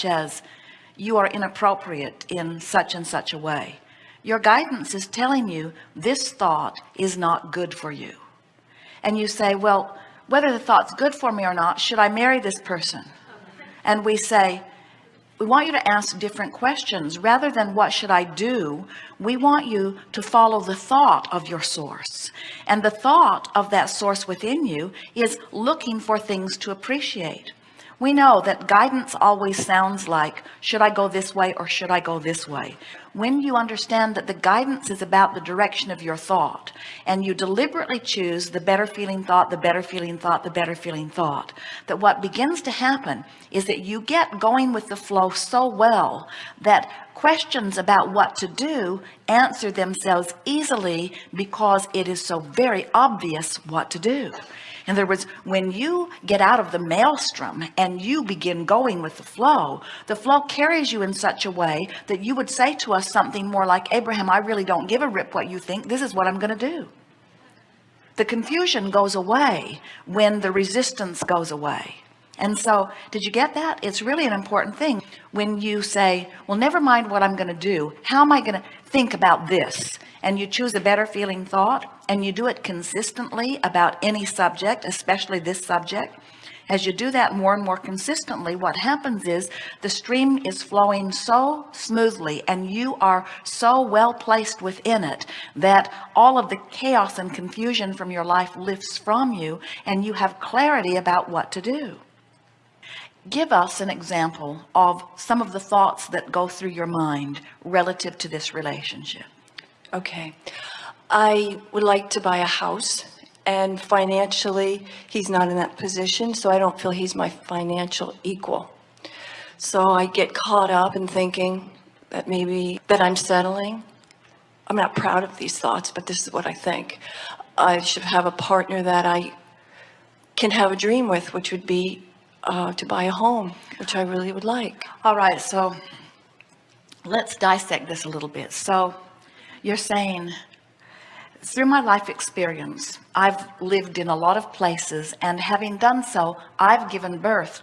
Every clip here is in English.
such as you are inappropriate in such and such a way. Your guidance is telling you this thought is not good for you. And you say well whether the thought's good for me or not should I marry this person? And we say we want you to ask different questions. Rather than what should I do? we want you to follow the thought of your source. And the thought of that source within you is looking for things to appreciate we know that guidance always sounds like should I go this way or should I go this way? When you understand that the guidance is about the direction of your thought and you deliberately choose the better feeling thought the better feeling thought the better feeling thought that what begins to happen is that you get going with the flow so well that questions about what to do answer themselves easily because it is so very obvious what to do in other words when you get out of the maelstrom and you begin going with the flow the flow carries you in such a way that you would say to us something more like Abraham I really don't give a rip what you think. This is what I'm going to do. The confusion goes away when the resistance goes away. And so did you get that? It's really an important thing. When you say well never mind what I'm going to do. How am I going to think about this and you choose a better feeling thought and you do it consistently about any subject especially this subject. As you do that more and more consistently what happens is the stream is flowing so smoothly and you are so well placed within it that all of the chaos and confusion from your life lifts from you and you have clarity about what to do give us an example of some of the thoughts that go through your mind relative to this relationship Okay. I would like to buy a house and financially he's not in that position. So I don't feel he's my financial equal. So I get caught up in thinking that maybe that I'm settling. I'm not proud of these thoughts, but this is what I think. I should have a partner that I can have a dream with, which would be uh, to buy a home, which I really would like. All right. So let's dissect this a little bit. So you're saying through my life experience I've lived in a lot of places and having done so I've given birth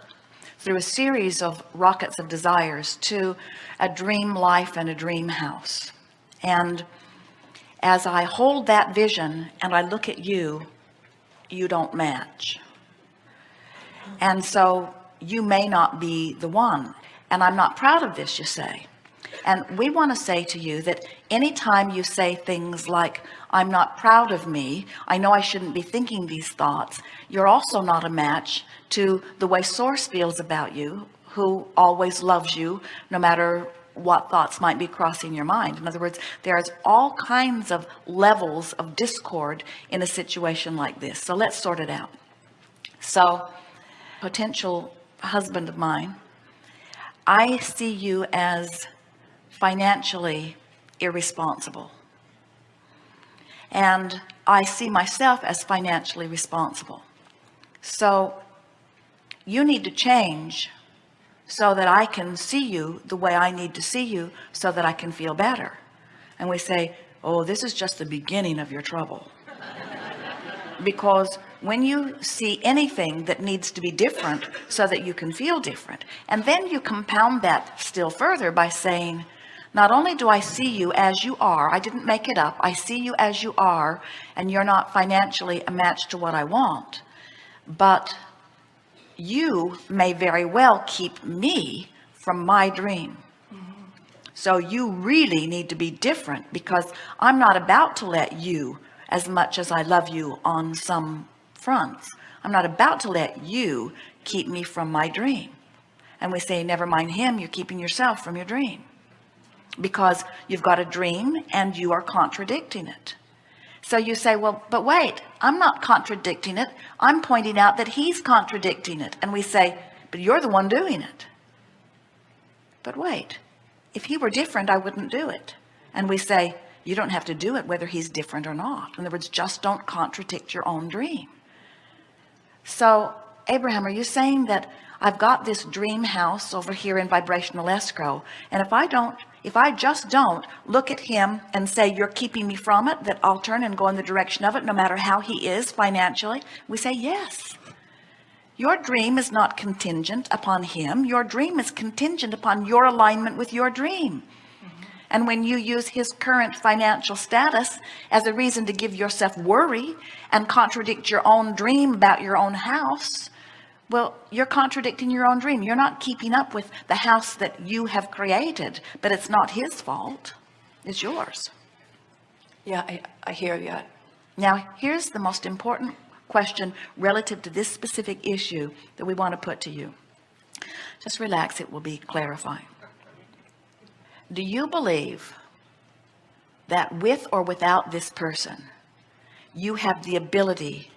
through a series of rockets of desires to a dream life and a dream house and as I hold that vision and I look at you you don't match and so you may not be the one. And I'm not proud of this you say. And we want to say to you that anytime you say things like I'm not proud of me I know I shouldn't be thinking these thoughts you're also not a match to the way source feels about you who always loves you no matter what thoughts might be crossing your mind. In other words there's all kinds of levels of discord in a situation like this. So let's sort it out. So potential husband of mine I see you as financially irresponsible. And I see myself as financially responsible. So you need to change so that I can see you the way I need to see you so that I can feel better. And we say oh this is just the beginning of your trouble because when you see anything that needs to be different so that you can feel different and then you compound that still further by saying not only do I see you as you are I didn't make it up I see you as you are and you're not financially a match to what I want but you may very well keep me from my dream. So you really need to be different because I'm not about to let you as much as I love you on some fronts. I'm not about to let you keep me from my dream. And we say never mind him you're keeping yourself from your dream. Because you've got a dream and you are contradicting it. So you say well but wait I'm not contradicting it. I'm pointing out that he's contradicting it. And we say but you're the one doing it. But wait if he were different I wouldn't do it. And we say you don't have to do it whether he's different or not. In other words just don't contradict your own dream. So Abraham are you saying that I've got this dream house over here in vibrational escrow and if I don't if I just don't look at him and say you're keeping me from it that I'll turn and go in the direction of it no matter how he is financially? We say yes. Your dream is not contingent upon him. Your dream is contingent upon your alignment with your dream and when you use his current financial status as a reason to give yourself worry and contradict your own dream about your own house well you're contradicting your own dream. You're not keeping up with the house that you have created but it's not his fault. It's yours. Yeah, I, I hear you. now here's the most important question relative to this specific issue that we want to put to you. Just relax. It will be clarifying do you believe that with or without this person you have the ability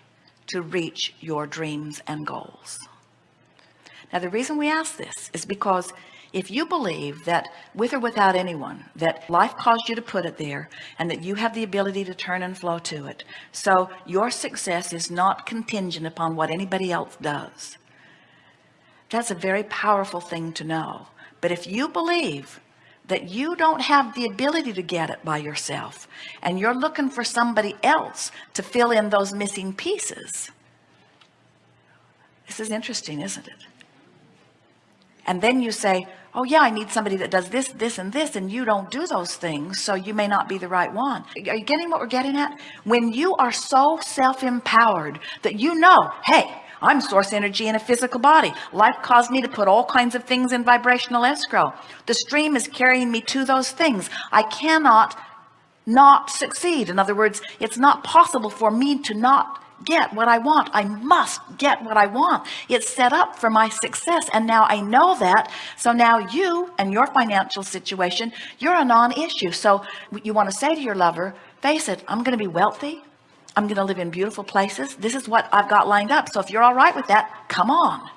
to reach your dreams and goals? Now the reason we ask this is because if you believe that with or without anyone that life caused you to put it there and that you have the ability to turn and flow to it so your success is not contingent upon what anybody else does. That's a very powerful thing to know. But if you believe that you don't have the ability to get it by yourself and you're looking for somebody else to fill in those missing pieces. This is interesting isn't it? And then you say oh yeah I need somebody that does this this and this and you don't do those things so you may not be the right one. Are you getting what we're getting at? When you are so self-empowered that you know hey I'm source energy in a physical body. Life caused me to put all kinds of things in vibrational escrow. The stream is carrying me to those things. I cannot not succeed. In other words it's not possible for me to not get what I want. I must get what I want. It's set up for my success and now I know that. So now you and your financial situation you're a non-issue. So you want to say to your lover face it I'm going to be wealthy I'm going to live in beautiful places. This is what I've got lined up. So if you're all right with that come on.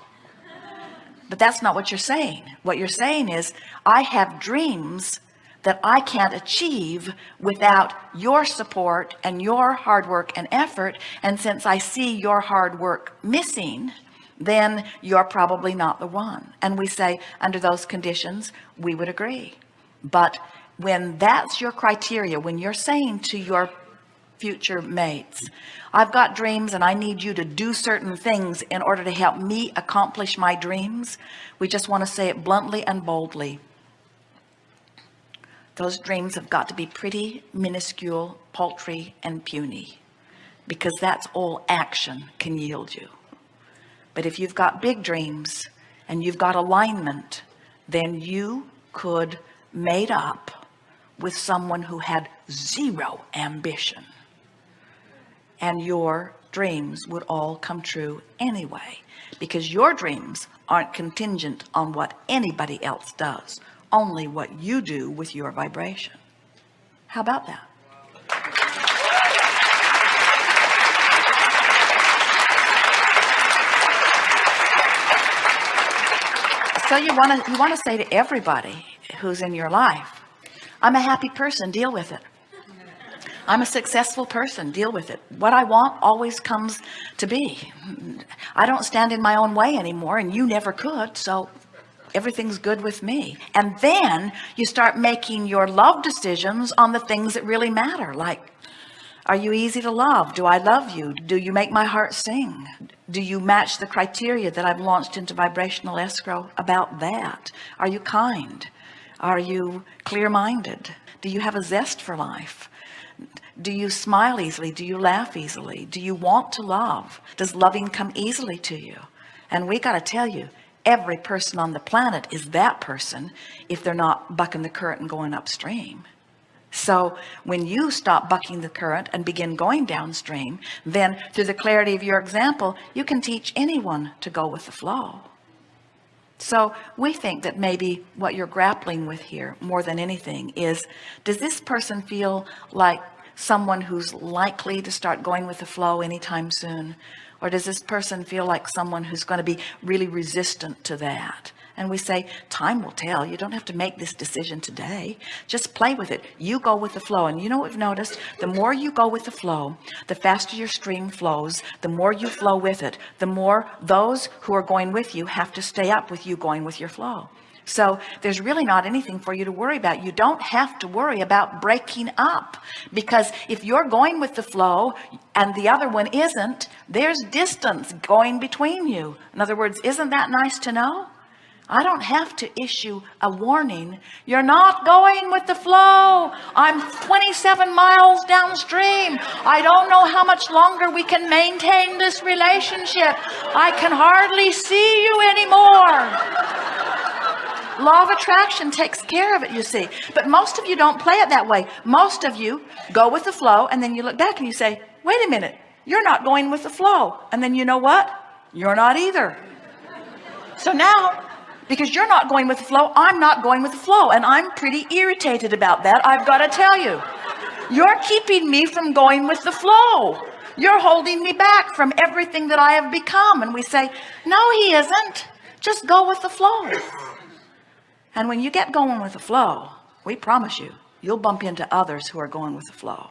But that's not what you're saying. What you're saying is I have dreams that I can't achieve without your support and your hard work and effort. And since I see your hard work missing then you're probably not the one. And we say under those conditions we would agree. But when that's your criteria when you're saying to your future mates. I've got dreams and I need you to do certain things in order to help me accomplish my dreams. We just want to say it bluntly and boldly. Those dreams have got to be pretty minuscule paltry and puny because that's all action can yield you. But if you've got big dreams and you've got alignment then you could mate up with someone who had zero ambition and your dreams would all come true anyway because your dreams aren't contingent on what anybody else does only what you do with your vibration. How about that? So you want to you want to say to everybody who's in your life I'm a happy person deal with it I'm a successful person. Deal with it. What I want always comes to be. I don't stand in my own way anymore and you never could so everything's good with me. And then you start making your love decisions on the things that really matter like are you easy to love? Do I love you? Do you make my heart sing? Do you match the criteria that I've launched into vibrational escrow about that? Are you kind? Are you clear-minded? Do you have a zest for life do you smile easily? Do you laugh easily? Do you want to love? Does loving come easily to you? And we got to tell you every person on the planet is that person if they're not bucking the current and going upstream. So when you stop bucking the current and begin going downstream then through the clarity of your example you can teach anyone to go with the flow. So we think that maybe what you're grappling with here more than anything is does this person feel like someone who's likely to start going with the flow anytime soon? Or does this person feel like someone who's going to be really resistant to that? And we say time will tell. You don't have to make this decision today. Just play with it. You go with the flow. And you know what we've noticed? The more you go with the flow the faster your stream flows the more you flow with it the more those who are going with you have to stay up with you going with your flow So there's really not anything for you to worry about. You don't have to worry about breaking up because if you're going with the flow and the other one isn't, there's distance going between you. In other words, isn't that nice to know? I don't have to issue a warning. You're not going with the flow. I'm 27 miles downstream. I don't know how much longer we can maintain this relationship. I can hardly see you anymore law of attraction takes care of it you see. But most of you don't play it that way. Most of you go with the flow and then you look back and you say wait a minute. You're not going with the flow. And then you know what? You're not either. So now because you're not going with the flow I'm not going with the flow. And I'm pretty irritated about that I've got to tell you. You're keeping me from going with the flow. You're holding me back from everything that I have become. And we say no he isn't. Just go with the flow and when you get going with the flow, we promise you, you'll bump into others who are going with the flow.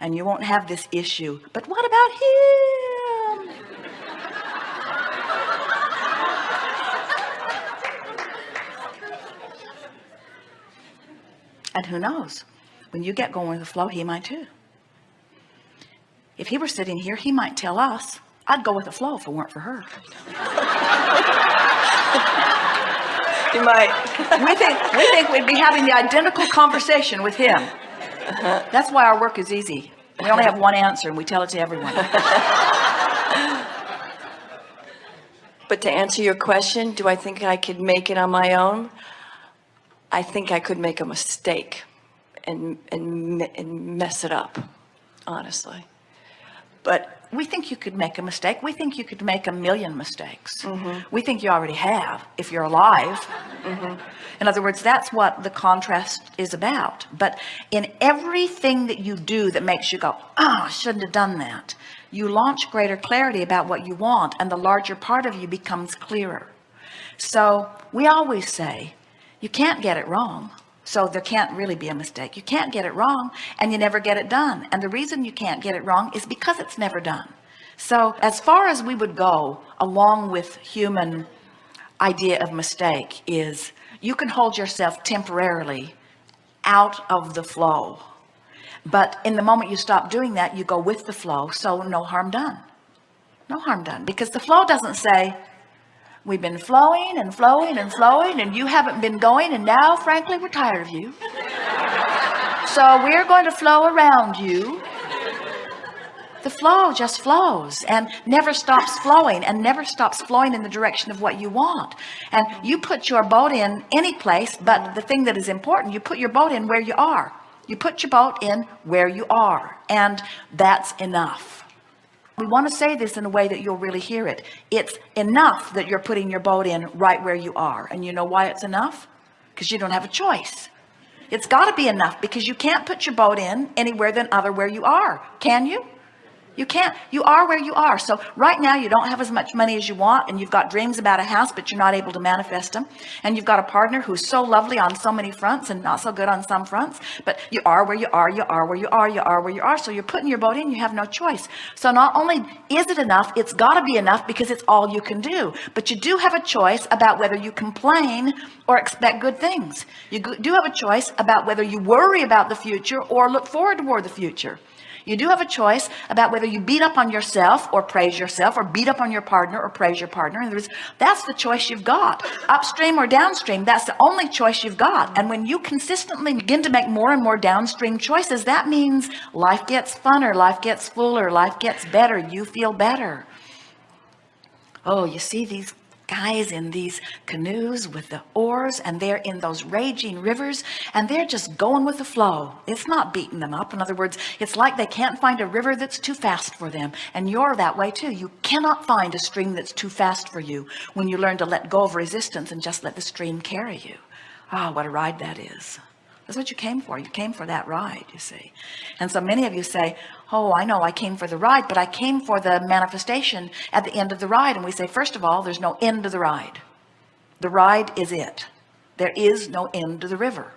And you won't have this issue. But what about him? And who knows? When you get going with the flow, he might too. If he were sitting here, he might tell us, I'd go with the flow if it weren't for her. You might. we think we think we'd be having the identical conversation with him uh-huh. that's why our work is easy we only have one answer and we tell it to everyone But to answer your question, do I think I could make it on my own? I think I could make a mistake and, and, and mess it up, honestly. But we think you could make a mistake. We think you could make a million mistakes. Mm-hmm. We think you already have if you're alive. Mm-hmm. In other words that's what the contrast is about. But in everything that you do that makes you go oh I shouldn't have done that you launch greater clarity about what you want and the larger part of you becomes clearer. So we always say you can't get it wrong so there can't really be a mistake. You can't get it wrong and you never get it done. And the reason you can't get it wrong is because it's never done. So as far as we would go along with human idea of mistake is you can hold yourself temporarily out of the flow. But in the moment you stop doing that you go with the flow. So no harm done. No harm done. Because the flow doesn't say we've been flowing and flowing and flowing and you haven't been going and now frankly we're tired of you. So we're going to flow around you. The flow just flows and never stops flowing and never stops flowing in the direction of what you want. And you put your boat in any place but the thing that is important you put your boat in where you are. You put your boat in where you are and that's enough we want to say this in a way that you'll really hear it. It's enough that you're putting your boat in right where you are. And you know why it's enough? Because you don't have a choice. It's got to be enough because you can't put your boat in anywhere than other where you are can you you can't you are where you are. So right now you don't have as much money as you want and you've got dreams about a house but you're not able to manifest them and you've got a partner who's so lovely on so many fronts and not so good on some fronts but you are where you are you are where you are you are where you are. So you're putting your boat in you have no choice. So not only is it enough it's got to be enough because it's all you can do. But you do have a choice about whether you complain or expect good things. You do have a choice about whether you worry about the future or look forward toward the future you do have a choice about whether you beat up on yourself or praise yourself or beat up on your partner or praise your partner. In other words, that's the choice you've got upstream or downstream. That's the only choice you've got. And when you consistently begin to make more and more downstream choices, that means life gets funner, life gets fuller, life gets better. You feel better. Oh, you see these guys in these canoes with the oars and they're in those raging rivers and they're just going with the flow. It's not beating them up. In other words it's like they can't find a river that's too fast for them. And you're that way too. You cannot find a stream that's too fast for you when you learn to let go of resistance and just let the stream carry you. Ah what a ride that is. That's what you came for. You came for that ride you see. And so many of you say oh I know I came for the ride but I came for the manifestation at the end of the ride. And we say first of all there's no end to the ride. The ride is it. There is no end to the river